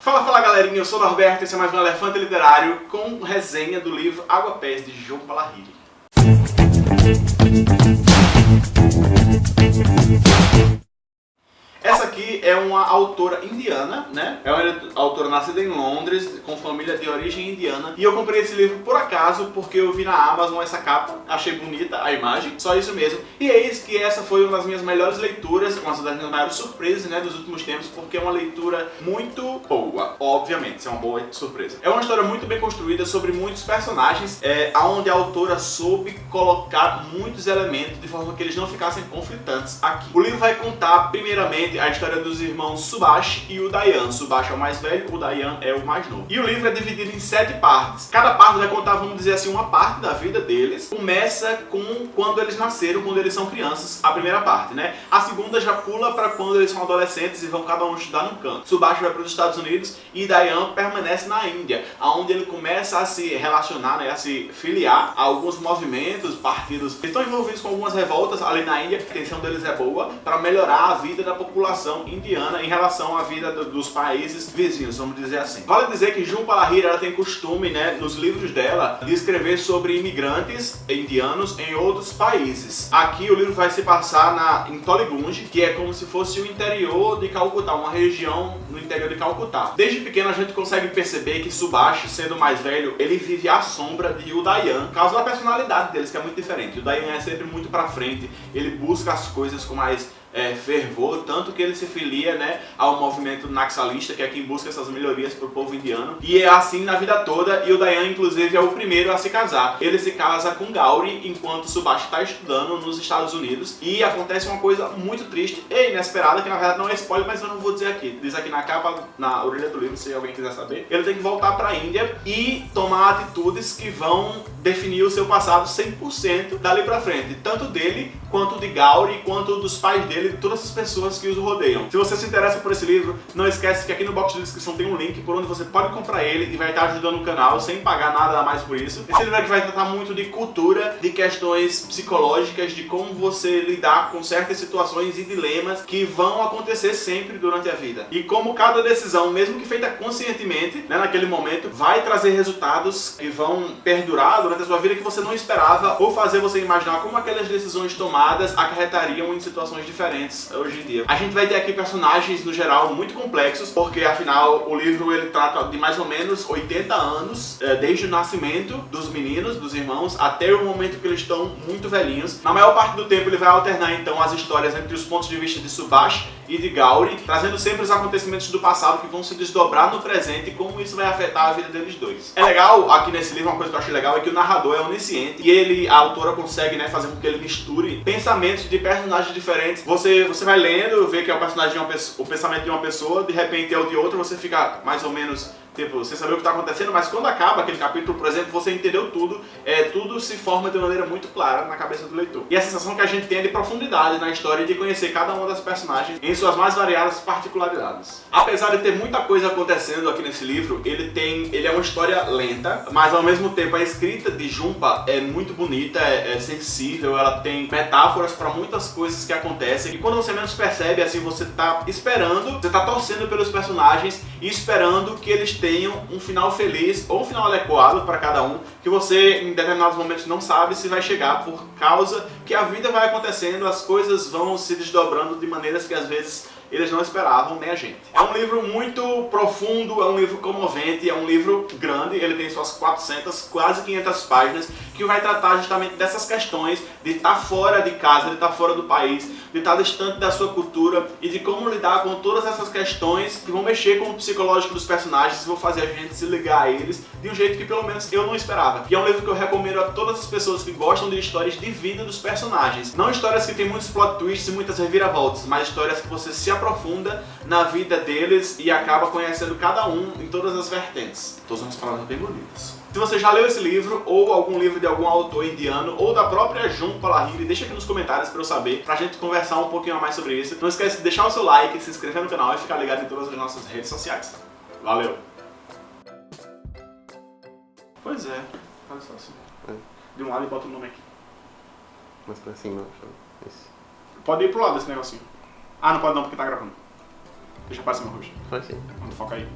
Fala, fala galerinha, eu sou o Norberto e esse é mais um Elefante Literário com resenha do livro Água Pés de João Palahiri. É uma autora indiana, né? É uma autora nascida em Londres, com família de origem indiana. E eu comprei esse livro por acaso, porque eu vi na Amazon essa capa, achei bonita a imagem, só isso mesmo. E eis que essa foi uma das minhas melhores leituras, uma das minhas maiores surpresas, né, dos últimos tempos, porque é uma leitura muito boa, obviamente, isso é uma boa surpresa. É uma história muito bem construída sobre muitos personagens, é, onde a autora soube colocar muitos elementos de forma que eles não ficassem conflitantes aqui. O livro vai contar, primeiramente, a história dos irmãos Subash e o Dayan. Subash é o mais velho, o Dayan é o mais novo. E o livro é dividido em sete partes. Cada parte vai contar, vamos dizer assim, uma parte da vida deles. Começa com quando eles nasceram, quando eles são crianças, a primeira parte, né? A segunda já pula para quando eles são adolescentes e vão cada um estudar num canto. Subash vai para os Estados Unidos e Dayan permanece na Índia, onde ele começa a se relacionar, né, a se filiar a alguns movimentos, partidos que estão envolvidos com algumas revoltas ali na Índia. A intenção deles é boa para melhorar a vida da população população em relação à vida do, dos países vizinhos, vamos dizer assim. Vale dizer que Jun Palahiri ela tem costume, né, nos livros dela, de escrever sobre imigrantes indianos em outros países. Aqui o livro vai se passar na, em Toligunge, que é como se fosse o interior de Calcutá, uma região no interior de Calcutá. Desde pequeno a gente consegue perceber que Subhash, sendo mais velho, ele vive à sombra de Udayan, causa da personalidade deles, que é muito diferente. O Udayan é sempre muito pra frente, ele busca as coisas com mais é, fervor, tanto que ele se filia né, ao movimento naxalista, que é quem busca essas melhorias para o povo indiano. E é assim na vida toda, e o Dayan, inclusive, é o primeiro a se casar. Ele se casa com Gauri, enquanto Subhash está estudando nos Estados Unidos, e acontece uma coisa muito triste e inesperada, que na verdade não é spoiler, mas eu não vou dizer aqui. Diz aqui na capa, na orelha do livro, se alguém quiser saber. Ele tem que voltar para a Índia e tomar atitudes que vão definir o seu passado 100% dali para frente, tanto dele, quanto de Gauri, quanto dos pais dele dele e todas as pessoas que os rodeiam. Se você se interessa por esse livro, não esquece que aqui no box de descrição tem um link por onde você pode comprar ele e vai estar ajudando o canal sem pagar nada a mais por isso. Esse livro aqui vai tratar muito de cultura, de questões psicológicas, de como você lidar com certas situações e dilemas que vão acontecer sempre durante a vida. E como cada decisão, mesmo que feita conscientemente, né, naquele momento, vai trazer resultados que vão perdurar durante a sua vida que você não esperava ou fazer você imaginar como aquelas decisões tomadas acarretariam em situações diferentes diferentes hoje em dia. A gente vai ter aqui personagens, no geral, muito complexos, porque afinal o livro ele trata de mais ou menos 80 anos, é, desde o nascimento dos meninos, dos irmãos, até o momento que eles estão muito velhinhos. Na maior parte do tempo ele vai alternar então as histórias entre os pontos de vista de Subash e de Gauri, trazendo sempre os acontecimentos do passado que vão se desdobrar no presente e como isso vai afetar a vida deles dois. É legal, aqui nesse livro, uma coisa que eu achei legal é que o narrador é onisciente e ele, a autora consegue né, fazer com que ele misture pensamentos de personagens diferentes. Você, você vai lendo, vê que é o personagem de uma o pensamento de uma pessoa, de repente é o de outra, você fica mais ou menos Tipo, você saber o que está acontecendo, mas quando acaba aquele capítulo, por exemplo, você entendeu tudo, é, tudo se forma de maneira muito clara na cabeça do leitor. E a sensação que a gente tem é de profundidade na história e de conhecer cada uma das personagens em suas mais variadas particularidades. Apesar de ter muita coisa acontecendo aqui nesse livro, ele tem, ele é uma história lenta, mas ao mesmo tempo a escrita de Jumpa é muito bonita, é, é sensível, ela tem metáforas para muitas coisas que acontecem e quando você menos percebe, assim, você tá esperando, você tá torcendo pelos personagens e esperando que eles tenham tenham um final feliz ou um final adequado para cada um, que você em determinados momentos não sabe se vai chegar por causa que a vida vai acontecendo, as coisas vão se desdobrando de maneiras que às vezes eles não esperavam, nem a gente. É um livro muito profundo, é um livro comovente, é um livro grande, ele tem suas 400, quase 500 páginas, que vai tratar justamente dessas questões de estar fora de casa, de estar fora do país, de estar distante da sua cultura e de como lidar com todas essas questões que vão mexer com o psicológico dos personagens e vão fazer a gente se ligar a eles de um jeito que pelo menos eu não esperava. E é um livro que eu recomendo a todas as pessoas que gostam de histórias de vida dos personagens. Não histórias que tem muitos plot twists e muitas reviravoltas, mas histórias que você se aprofunda na vida deles e acaba conhecendo cada um em todas as vertentes. Todas umas palavras bem bonitas. Se você já leu esse livro, ou algum livro de algum autor indiano, ou da própria Jun Palahiri, deixa aqui nos comentários pra eu saber, pra gente conversar um pouquinho mais sobre isso. Não esquece de deixar o seu like, se inscrever no canal e ficar ligado em todas as nossas redes sociais. Valeu! Pois é, olha só assim. É. De um lado e bota o nome aqui. Mais pra cima, Isso. Pode ir pro lado desse negocinho. Ah, não pode não, porque tá gravando. Deixa pra cima, Ruxa. Pode sim. Vamos focar aí.